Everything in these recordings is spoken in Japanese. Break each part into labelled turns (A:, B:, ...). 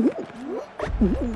A: Mm-hmm.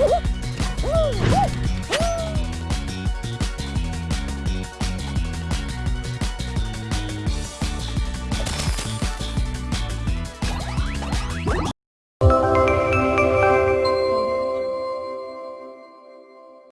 A: Woohoo!